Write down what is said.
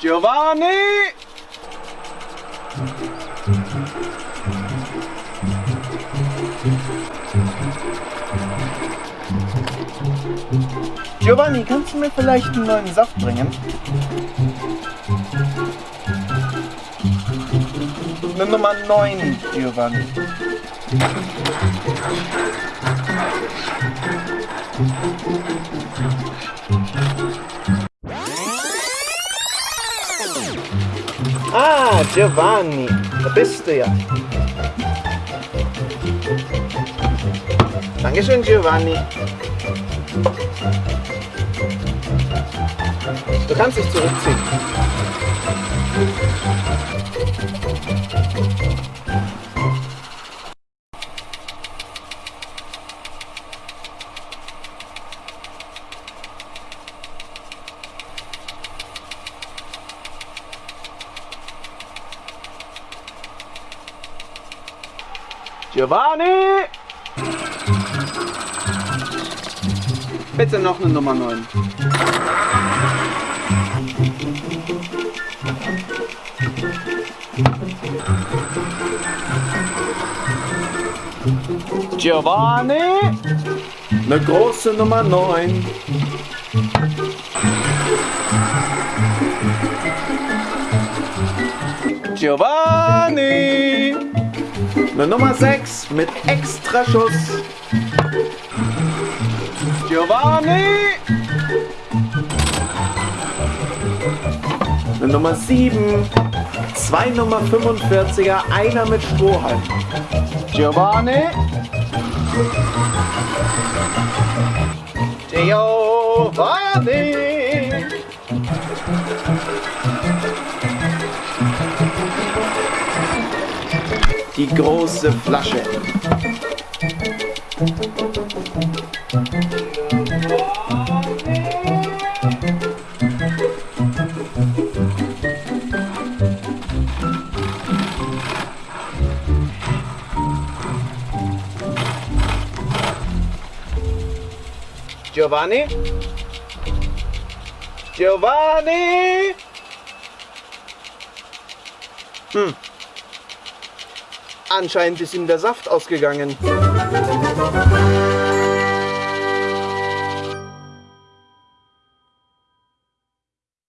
Giovanni! Giovanni, kannst du mir vielleicht einen neuen Saft bringen? Eine Nummer 9, Giovanni. Ah, Giovanni, da bist du ja. Dankeschön, Giovanni. Du kannst dich zurückziehen. Giovanni! Bitte noch eine Nummer 9. Giovanni! Eine große Nummer 9. Giovanni! Eine Nummer 6 mit Extraschuss. Giovanni! Eine Nummer 7. Zwei Nummer 45er, einer mit Strohhalm. Giovanni! Giovanni! Die große Flasche. Giovanni? Giovanni? Hm. Anscheinend ist ihm der Saft ausgegangen.